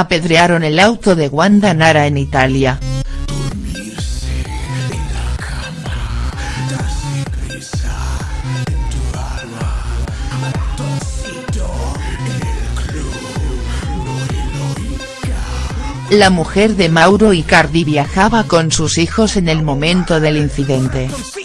apedrearon el auto de Wanda Nara en Italia. La mujer de Mauro Icardi viajaba con sus hijos en el momento del incidente.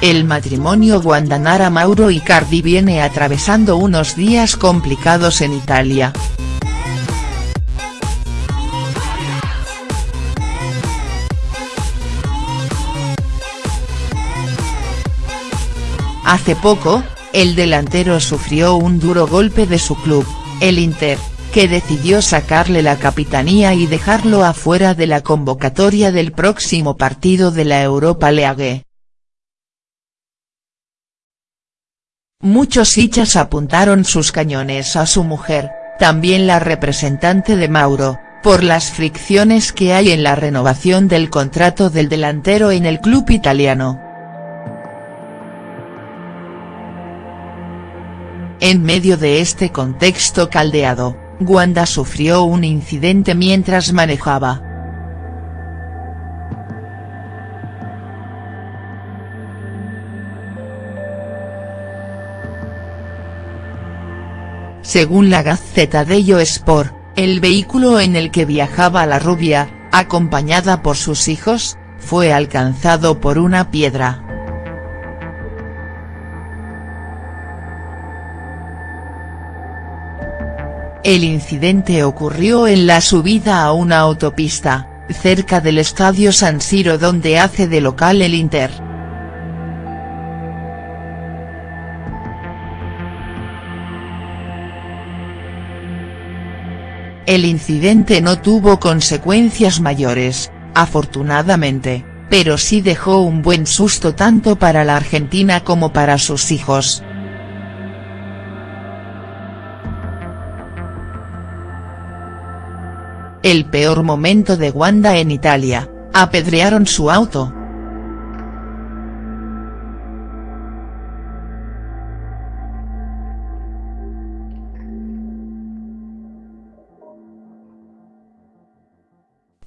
El matrimonio Guandanara Mauro Icardi viene atravesando unos días complicados en Italia. Hace poco, el delantero sufrió un duro golpe de su club, el Inter, que decidió sacarle la capitanía y dejarlo afuera de la convocatoria del próximo partido de la Europa League. Muchos hinchas apuntaron sus cañones a su mujer, también la representante de Mauro, por las fricciones que hay en la renovación del contrato del delantero en el club italiano. En medio de este contexto caldeado, Wanda sufrió un incidente mientras manejaba. Según la Gaceta dello Sport, el vehículo en el que viajaba la rubia, acompañada por sus hijos, fue alcanzado por una piedra. El incidente ocurrió en la subida a una autopista, cerca del estadio San Siro donde hace de local el Inter. El incidente no tuvo consecuencias mayores, afortunadamente, pero sí dejó un buen susto tanto para la Argentina como para sus hijos. El peor momento de Wanda en Italia, apedrearon su auto.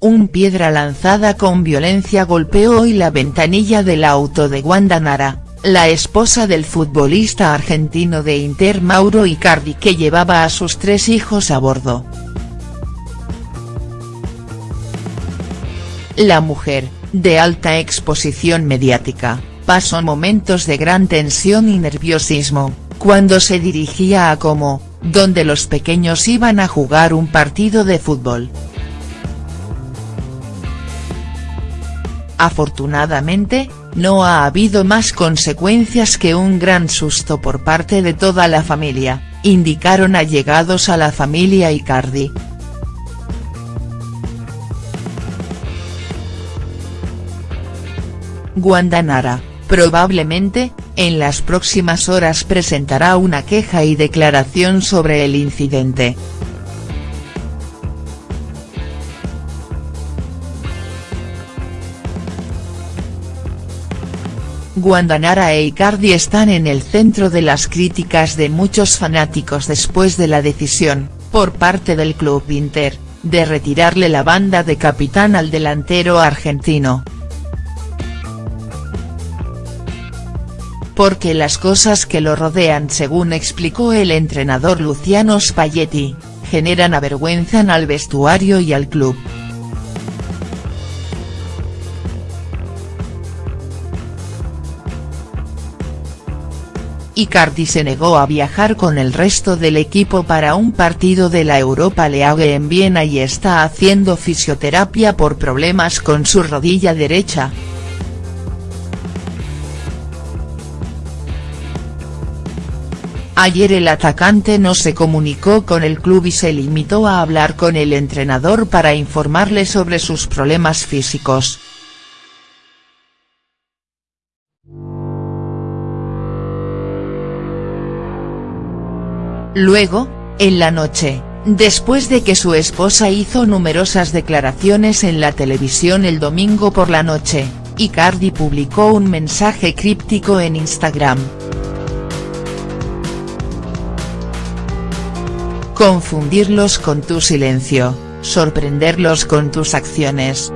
Un piedra lanzada con violencia golpeó hoy la ventanilla del auto de Wanda Nara, la esposa del futbolista argentino de Inter Mauro Icardi que llevaba a sus tres hijos a bordo. La mujer, de alta exposición mediática, pasó momentos de gran tensión y nerviosismo, cuando se dirigía a Como, donde los pequeños iban a jugar un partido de fútbol. Afortunadamente, no ha habido más consecuencias que un gran susto por parte de toda la familia, indicaron allegados a la familia Icardi. Guandanara, probablemente, en las próximas horas presentará una queja y declaración sobre el incidente. Guandanara e Icardi están en el centro de las críticas de muchos fanáticos después de la decisión, por parte del club Inter, de retirarle la banda de capitán al delantero argentino. Porque las cosas que lo rodean según explicó el entrenador Luciano Spalletti, generan avergüenzan al vestuario y al club. Icardi se negó a viajar con el resto del equipo para un partido de la Europa League en Viena y está haciendo fisioterapia por problemas con su rodilla derecha. Ayer el atacante no se comunicó con el club y se limitó a hablar con el entrenador para informarle sobre sus problemas físicos. Luego, en la noche, después de que su esposa hizo numerosas declaraciones en la televisión el domingo por la noche, Icardi publicó un mensaje críptico en Instagram. Confundirlos con tu silencio, sorprenderlos con tus acciones.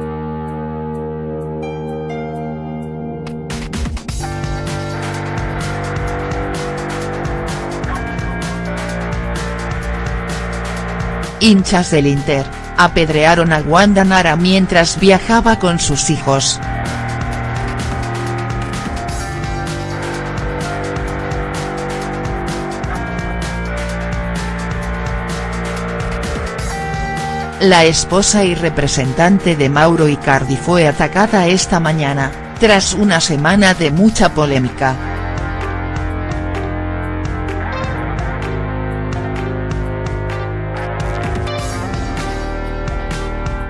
Hinchas del Inter, apedrearon a Wanda Nara mientras viajaba con sus hijos. La esposa y representante de Mauro Icardi fue atacada esta mañana, tras una semana de mucha polémica.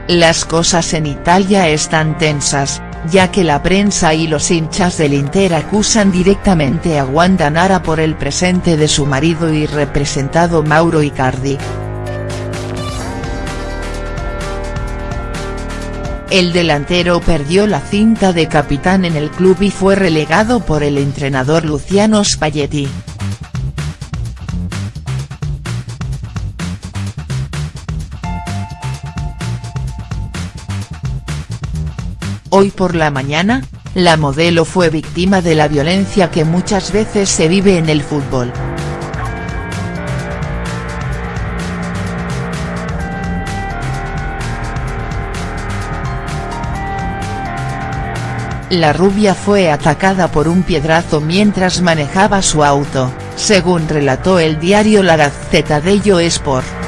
Las cosas en Italia están tensas, ya que la prensa y los hinchas del Inter acusan directamente a Wanda Nara por el presente de su marido y representado Mauro Icardi. El delantero perdió la cinta de capitán en el club y fue relegado por el entrenador Luciano Spalletti. Hoy por la mañana, la modelo fue víctima de la violencia que muchas veces se vive en el fútbol. La rubia fue atacada por un piedrazo mientras manejaba su auto, según relató el diario La Gazzetta dello Sport.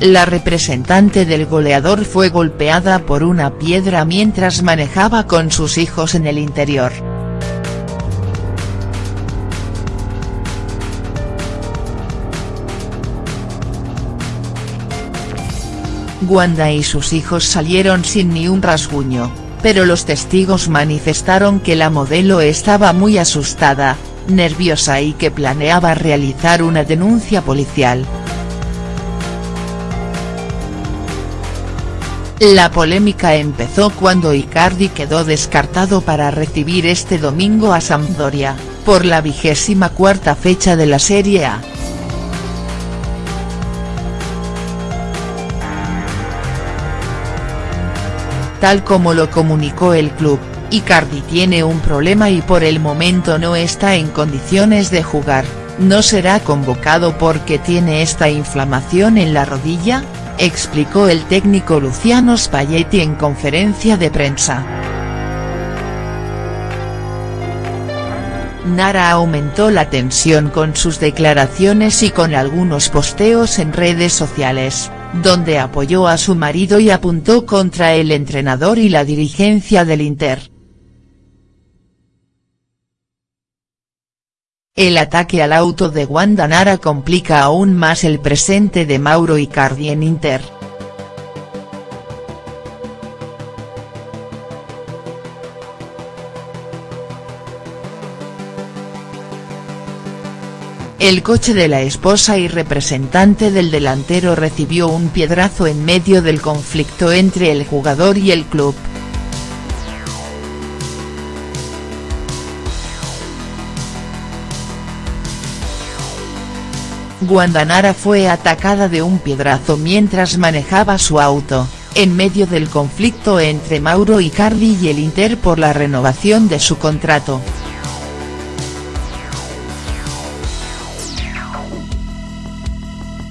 La representante del goleador fue golpeada por una piedra mientras manejaba con sus hijos en el interior. Wanda y sus hijos salieron sin ni un rasguño, pero los testigos manifestaron que la modelo estaba muy asustada, nerviosa y que planeaba realizar una denuncia policial. La polémica empezó cuando Icardi quedó descartado para recibir este domingo a Sampdoria, por la vigésima cuarta fecha de la Serie A. Tal como lo comunicó el club, Icardi tiene un problema y por el momento no está en condiciones de jugar, no será convocado porque tiene esta inflamación en la rodilla, explicó el técnico Luciano Spalletti en conferencia de prensa. Nara aumentó la tensión con sus declaraciones y con algunos posteos en redes sociales donde apoyó a su marido y apuntó contra el entrenador y la dirigencia del Inter. El ataque al auto de Wanda Nara complica aún más el presente de Mauro Icardi en Inter. El coche de la esposa y representante del delantero recibió un piedrazo en medio del conflicto entre el jugador y el club. Guandanara fue atacada de un piedrazo mientras manejaba su auto, en medio del conflicto entre Mauro Icardi y el Inter por la renovación de su contrato.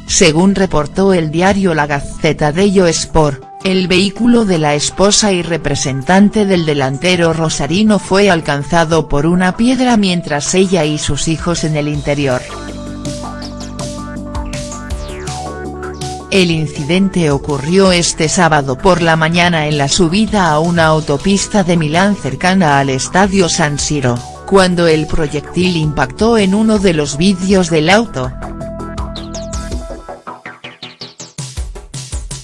Según reportó el diario La Gazzetta dello Sport, el vehículo de la esposa y representante del delantero rosarino fue alcanzado por una piedra mientras ella y sus hijos en el interior. El incidente ocurrió este sábado por la mañana en la subida a una autopista de Milán cercana al estadio San Siro, cuando el proyectil impactó en uno de los vidrios del auto.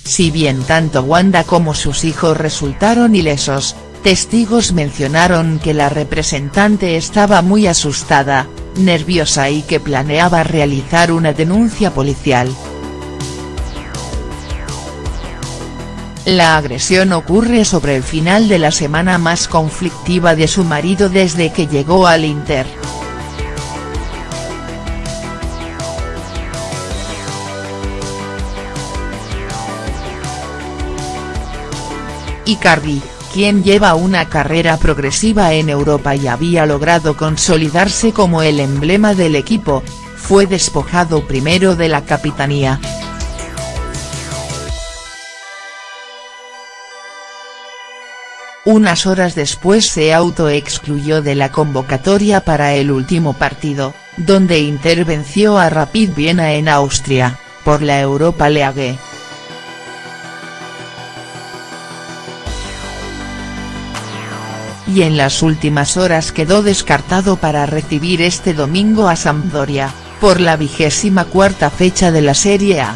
Si bien tanto Wanda como sus hijos resultaron ilesos, testigos mencionaron que la representante estaba muy asustada, nerviosa y que planeaba realizar una denuncia policial. La agresión ocurre sobre el final de la semana más conflictiva de su marido desde que llegó al Inter. Icardi, quien lleva una carrera progresiva en Europa y había logrado consolidarse como el emblema del equipo, fue despojado primero de la capitanía. Unas horas después se autoexcluyó de la convocatoria para el último partido, donde intervenció a Rapid Viena en Austria, por la Europa League. y en las últimas horas quedó descartado para recibir este domingo a Sampdoria, por la vigésima cuarta fecha de la Serie A.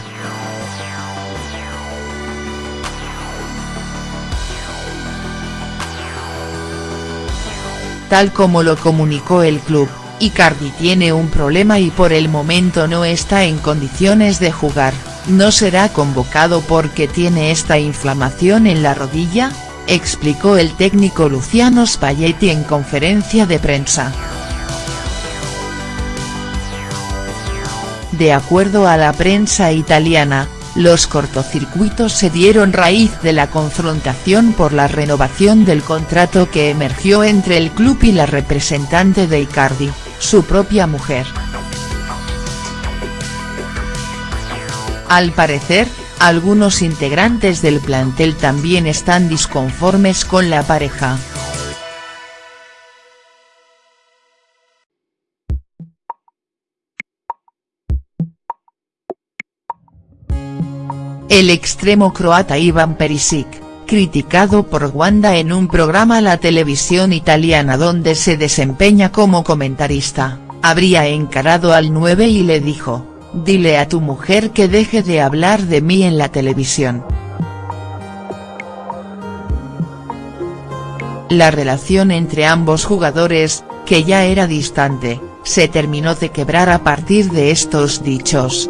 Tal como lo comunicó el club, Icardi tiene un problema y por el momento no está en condiciones de jugar, no será convocado porque tiene esta inflamación en la rodilla, explicó el técnico Luciano Spalletti en conferencia de prensa. De acuerdo a la prensa italiana, los cortocircuitos se dieron raíz de la confrontación por la renovación del contrato que emergió entre el club y la representante de Icardi, su propia mujer. Al parecer, algunos integrantes del plantel también están disconformes con la pareja. El extremo croata Ivan Perisic, criticado por Wanda en un programa la televisión italiana donde se desempeña como comentarista, habría encarado al 9 y le dijo, dile a tu mujer que deje de hablar de mí en la televisión. La relación entre ambos jugadores, que ya era distante, se terminó de quebrar a partir de estos dichos.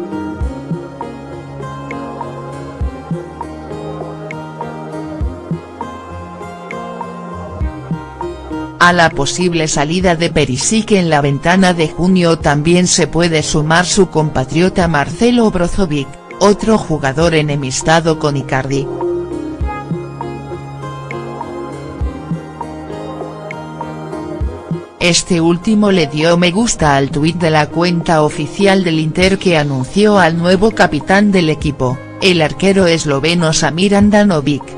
A la posible salida de Perisic en la ventana de junio también se puede sumar su compatriota Marcelo Brozovic, otro jugador enemistado con Icardi. Este último le dio me gusta al tuit de la cuenta oficial del Inter que anunció al nuevo capitán del equipo, el arquero esloveno Samir Andanovic.